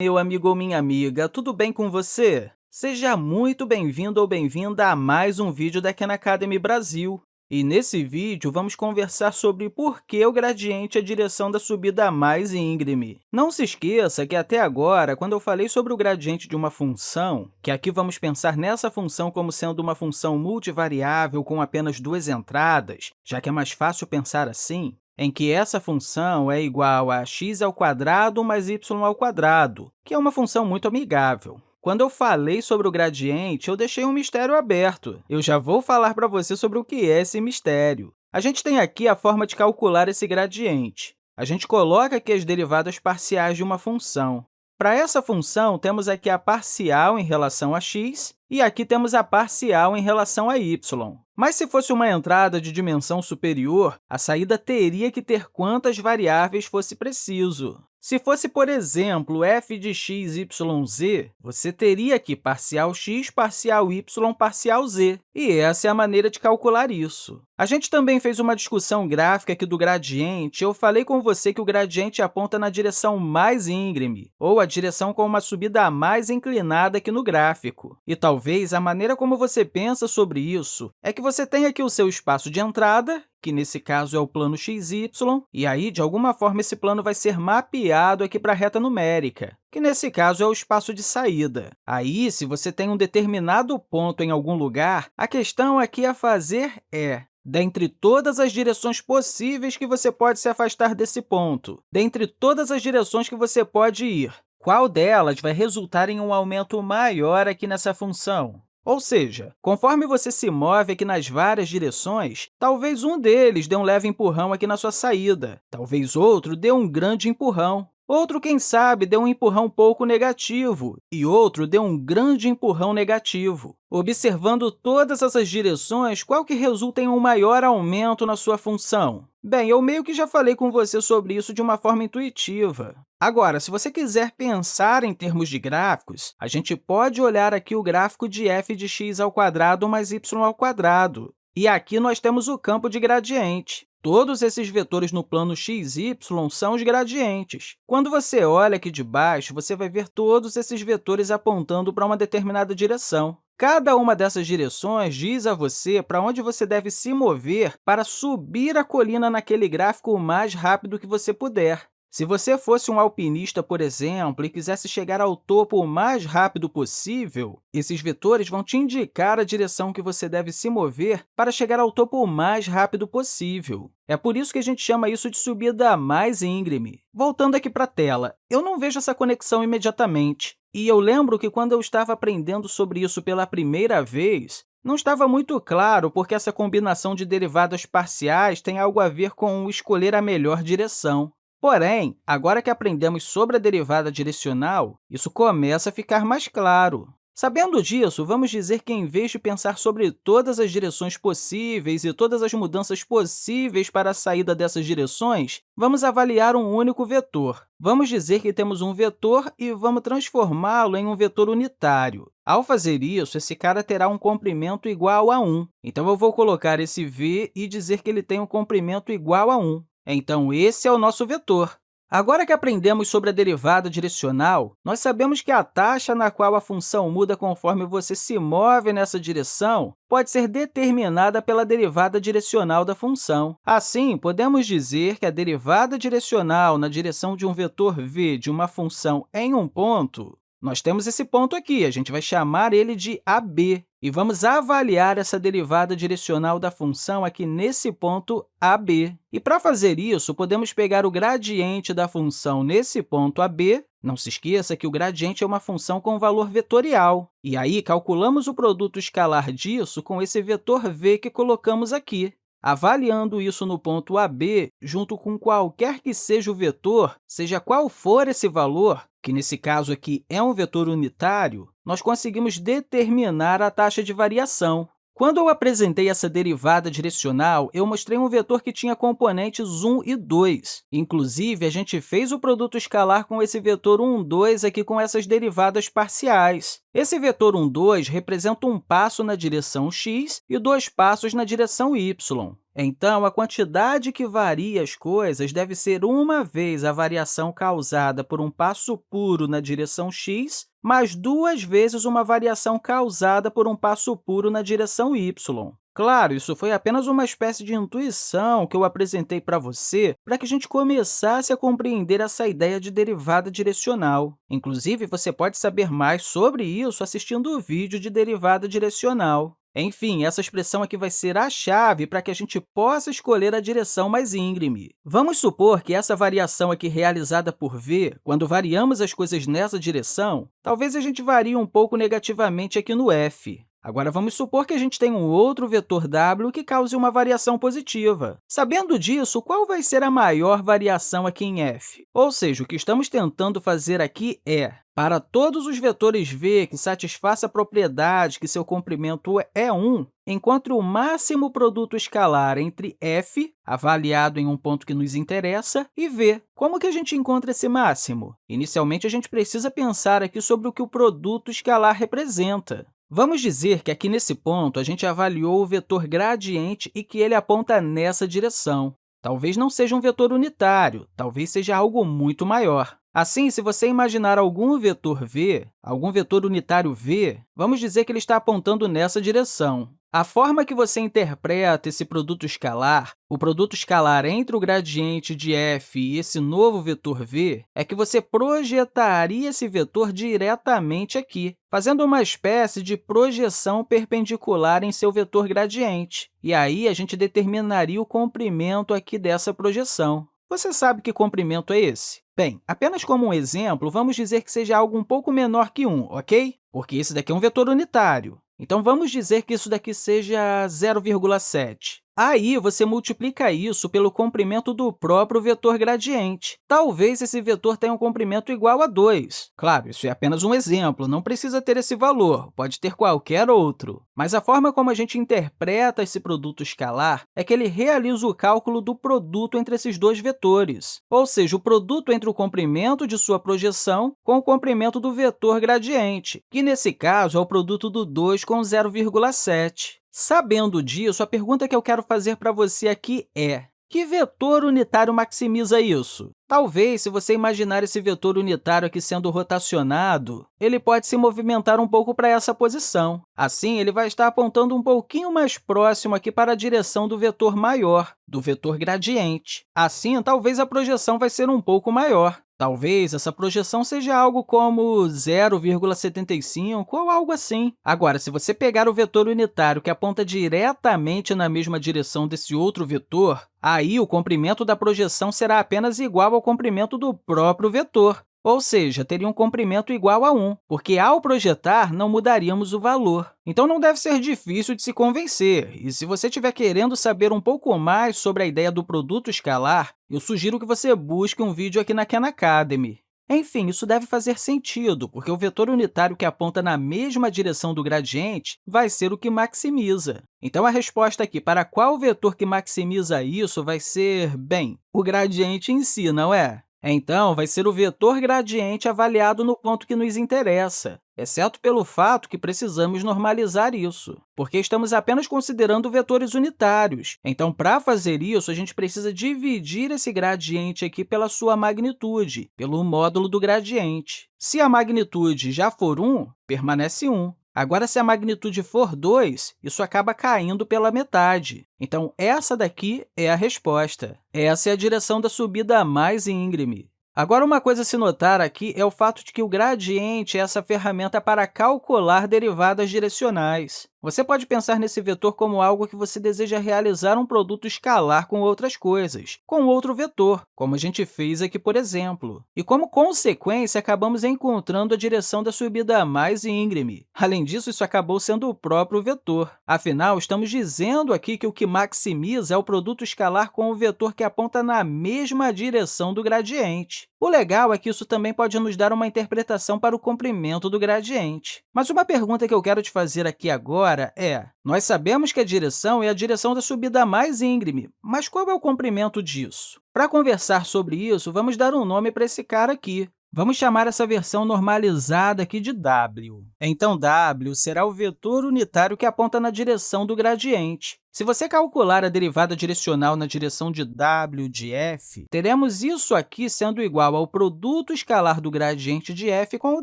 Meu amigo ou minha amiga, tudo bem com você? Seja muito bem-vindo ou bem-vinda a mais um vídeo da Khan Academy Brasil. E nesse vídeo, vamos conversar sobre por que o gradiente é a direção da subida mais íngreme. Não se esqueça que, até agora, quando eu falei sobre o gradiente de uma função, que aqui vamos pensar nessa função como sendo uma função multivariável com apenas duas entradas, já que é mais fácil pensar assim, em que essa função é igual a x ao quadrado mais y ao quadrado, que é uma função muito amigável. Quando eu falei sobre o gradiente, eu deixei um mistério aberto. Eu já vou falar para você sobre o que é esse mistério. A gente tem aqui a forma de calcular esse gradiente. A gente coloca aqui as derivadas parciais de uma função. Para essa função, temos aqui a parcial em relação a x e aqui temos a parcial em relação a y. Mas se fosse uma entrada de dimensão superior, a saída teria que ter quantas variáveis fosse preciso. Se fosse, por exemplo, f de x, y, z, você teria aqui parcial x, parcial y, parcial z. E essa é a maneira de calcular isso. A gente também fez uma discussão gráfica aqui do gradiente. Eu falei com você que o gradiente aponta na direção mais íngreme, ou a direção com uma subida mais inclinada aqui no gráfico. E talvez a maneira como você pensa sobre isso é que você tem aqui o seu espaço de entrada que nesse caso é o plano xy, e aí, de alguma forma, esse plano vai ser mapeado aqui para a reta numérica, que nesse caso é o espaço de saída. Aí, se você tem um determinado ponto em algum lugar, a questão aqui a fazer é dentre todas as direções possíveis que você pode se afastar desse ponto, dentre todas as direções que você pode ir, qual delas vai resultar em um aumento maior aqui nessa função? Ou seja, conforme você se move aqui nas várias direções, talvez um deles dê um leve empurrão aqui na sua saída, talvez outro dê um grande empurrão, outro, quem sabe, dê um empurrão pouco negativo e outro dê um grande empurrão negativo. Observando todas essas direções, qual que resulta em um maior aumento na sua função? Bem, eu meio que já falei com você sobre isso de uma forma intuitiva. Agora, se você quiser pensar em termos de gráficos, a gente pode olhar aqui o gráfico de f de x ao quadrado mais y ao quadrado. E aqui nós temos o campo de gradiente. Todos esses vetores no plano x, y são os gradientes. Quando você olha aqui de baixo, você vai ver todos esses vetores apontando para uma determinada direção. Cada uma dessas direções diz a você para onde você deve se mover para subir a colina naquele gráfico o mais rápido que você puder. Se você fosse um alpinista, por exemplo, e quisesse chegar ao topo o mais rápido possível, esses vetores vão te indicar a direção que você deve se mover para chegar ao topo o mais rápido possível. É por isso que a gente chama isso de subida mais íngreme. Voltando aqui para a tela, eu não vejo essa conexão imediatamente. E eu lembro que, quando eu estava aprendendo sobre isso pela primeira vez, não estava muito claro porque essa combinação de derivadas parciais tem algo a ver com escolher a melhor direção. Porém, agora que aprendemos sobre a derivada direcional, isso começa a ficar mais claro. Sabendo disso, vamos dizer que, em vez de pensar sobre todas as direções possíveis e todas as mudanças possíveis para a saída dessas direções, vamos avaliar um único vetor. Vamos dizer que temos um vetor e vamos transformá-lo em um vetor unitário. Ao fazer isso, esse cara terá um comprimento igual a 1. Então, eu vou colocar esse v e dizer que ele tem um comprimento igual a 1. Então, esse é o nosso vetor. Agora que aprendemos sobre a derivada direcional, nós sabemos que a taxa na qual a função muda conforme você se move nessa direção pode ser determinada pela derivada direcional da função. Assim, podemos dizer que a derivada direcional na direção de um vetor v de uma função em um ponto nós temos esse ponto aqui, a gente vai chamar ele de AB, e vamos avaliar essa derivada direcional da função aqui nesse ponto AB. E, para fazer isso, podemos pegar o gradiente da função nesse ponto AB, não se esqueça que o gradiente é uma função com valor vetorial, e aí calculamos o produto escalar disso com esse vetor v que colocamos aqui. Avaliando isso no ponto AB, junto com qualquer que seja o vetor, seja qual for esse valor, que nesse caso aqui é um vetor unitário, nós conseguimos determinar a taxa de variação. Quando eu apresentei essa derivada direcional, eu mostrei um vetor que tinha componentes 1 e 2. Inclusive, a gente fez o produto escalar com esse vetor 1, 2 aqui com essas derivadas parciais. Esse vetor 1, 2 representa um passo na direção x e dois passos na direção y. Então, a quantidade que varia as coisas deve ser uma vez a variação causada por um passo puro na direção x, mais duas vezes uma variação causada por um passo puro na direção y. Claro, isso foi apenas uma espécie de intuição que eu apresentei para você para que a gente começasse a compreender essa ideia de derivada direcional. Inclusive, você pode saber mais sobre isso assistindo o vídeo de derivada direcional. Enfim, essa expressão aqui vai ser a chave para que a gente possa escolher a direção mais íngreme. Vamos supor que essa variação aqui realizada por v, quando variamos as coisas nessa direção, talvez a gente varie um pouco negativamente aqui no f. Agora, vamos supor que a gente tem um outro vetor w que cause uma variação positiva. Sabendo disso, qual vai ser a maior variação aqui em f? Ou seja, o que estamos tentando fazer aqui é, para todos os vetores v que satisfaçam a propriedade que seu comprimento é 1, encontre o máximo produto escalar entre f, avaliado em um ponto que nos interessa, e v. Como que a gente encontra esse máximo? Inicialmente, a gente precisa pensar aqui sobre o que o produto escalar representa. Vamos dizer que aqui nesse ponto a gente avaliou o vetor gradiente e que ele aponta nessa direção. Talvez não seja um vetor unitário, talvez seja algo muito maior. Assim, se você imaginar algum vetor v, algum vetor unitário v, vamos dizer que ele está apontando nessa direção. A forma que você interpreta esse produto escalar, o produto escalar entre o gradiente de f e esse novo vetor v, é que você projetaria esse vetor diretamente aqui, fazendo uma espécie de projeção perpendicular em seu vetor gradiente. E aí, a gente determinaria o comprimento aqui dessa projeção. Você sabe que comprimento é esse? Bem, apenas como um exemplo, vamos dizer que seja algo um pouco menor que 1, ok? Porque esse daqui é um vetor unitário. Então, vamos dizer que isso daqui seja 0,7. Aí, você multiplica isso pelo comprimento do próprio vetor gradiente. Talvez esse vetor tenha um comprimento igual a 2. Claro, isso é apenas um exemplo, não precisa ter esse valor, pode ter qualquer outro. Mas a forma como a gente interpreta esse produto escalar é que ele realiza o cálculo do produto entre esses dois vetores, ou seja, o produto entre o comprimento de sua projeção com o comprimento do vetor gradiente, que, nesse caso, é o produto do 2 com 0,7. Sabendo disso, a pergunta que eu quero fazer para você aqui é que vetor unitário maximiza isso? Talvez, se você imaginar esse vetor unitário aqui sendo rotacionado, ele pode se movimentar um pouco para essa posição. Assim, ele vai estar apontando um pouquinho mais próximo aqui para a direção do vetor maior, do vetor gradiente. Assim, talvez a projeção vai ser um pouco maior. Talvez essa projeção seja algo como 0,75 ou algo assim. Agora, se você pegar o vetor unitário que aponta diretamente na mesma direção desse outro vetor, aí o comprimento da projeção será apenas igual ao comprimento do próprio vetor ou seja, teria um comprimento igual a 1, porque, ao projetar, não mudaríamos o valor. Então, não deve ser difícil de se convencer, e se você estiver querendo saber um pouco mais sobre a ideia do produto escalar, eu sugiro que você busque um vídeo aqui na Khan Academy. Enfim, isso deve fazer sentido, porque o vetor unitário que aponta na mesma direção do gradiente vai ser o que maximiza. Então, a resposta aqui para qual vetor que maximiza isso vai ser, bem, o gradiente em si, não é? Então, vai ser o vetor gradiente avaliado no ponto que nos interessa, exceto pelo fato que precisamos normalizar isso, porque estamos apenas considerando vetores unitários. Então, para fazer isso, a gente precisa dividir esse gradiente aqui pela sua magnitude, pelo módulo do gradiente. Se a magnitude já for 1, permanece 1. Agora, se a magnitude for 2, isso acaba caindo pela metade. Então, essa daqui é a resposta. Essa é a direção da subida mais íngreme. Agora, uma coisa a se notar aqui é o fato de que o gradiente é essa ferramenta para calcular derivadas direcionais. Você pode pensar nesse vetor como algo que você deseja realizar um produto escalar com outras coisas, com outro vetor, como a gente fez aqui, por exemplo. E, como consequência, acabamos encontrando a direção da subida mais íngreme. Além disso, isso acabou sendo o próprio vetor. Afinal, estamos dizendo aqui que o que maximiza é o produto escalar com o vetor que aponta na mesma direção do gradiente. O legal é que isso também pode nos dar uma interpretação para o comprimento do gradiente. Mas uma pergunta que eu quero te fazer aqui agora é, nós sabemos que a direção é a direção da subida mais íngreme, mas qual é o comprimento disso? Para conversar sobre isso, vamos dar um nome para esse cara aqui. Vamos chamar essa versão normalizada aqui de w. Então, w será o vetor unitário que aponta na direção do gradiente. Se você calcular a derivada direcional na direção de w de f, teremos isso aqui sendo igual ao produto escalar do gradiente de f com o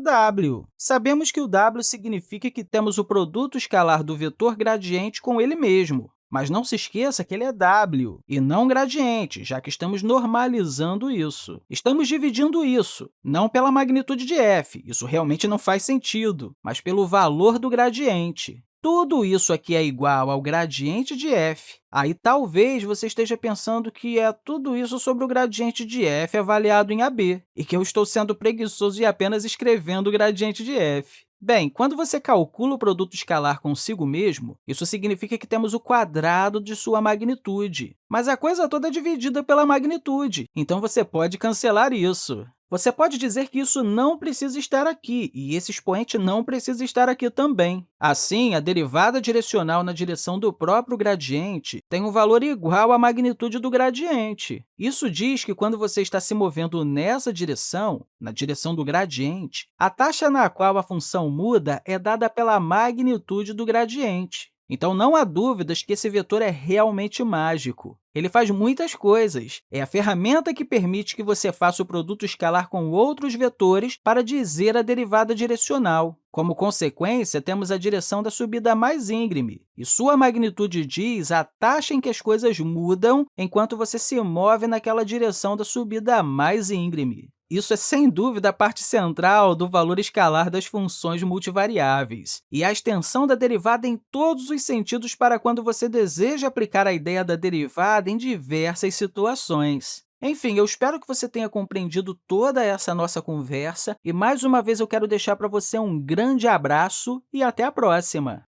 w. Sabemos que o w significa que temos o produto escalar do vetor gradiente com ele mesmo. Mas não se esqueça que ele é w e não gradiente, já que estamos normalizando isso. Estamos dividindo isso, não pela magnitude de f, isso realmente não faz sentido, mas pelo valor do gradiente tudo isso aqui é igual ao gradiente de f, aí talvez você esteja pensando que é tudo isso sobre o gradiente de f avaliado em AB, e que eu estou sendo preguiçoso e apenas escrevendo o gradiente de f. Bem, quando você calcula o produto escalar consigo mesmo, isso significa que temos o quadrado de sua magnitude. Mas a coisa toda é dividida pela magnitude, então você pode cancelar isso. Você pode dizer que isso não precisa estar aqui, e esse expoente não precisa estar aqui também. Assim, a derivada direcional na direção do próprio gradiente tem um valor igual à magnitude do gradiente. Isso diz que, quando você está se movendo nessa direção, na direção do gradiente, a taxa na qual a função muda é dada pela magnitude do gradiente. Então, não há dúvidas que esse vetor é realmente mágico. Ele faz muitas coisas. É a ferramenta que permite que você faça o produto escalar com outros vetores para dizer a derivada direcional. Como consequência, temos a direção da subida mais íngreme, e sua magnitude diz a taxa em que as coisas mudam enquanto você se move naquela direção da subida mais íngreme. Isso é, sem dúvida, a parte central do valor escalar das funções multivariáveis, e a extensão da derivada em todos os sentidos para quando você deseja aplicar a ideia da derivada em diversas situações. Enfim, eu espero que você tenha compreendido toda essa nossa conversa, e, mais uma vez, eu quero deixar para você um grande abraço e até a próxima!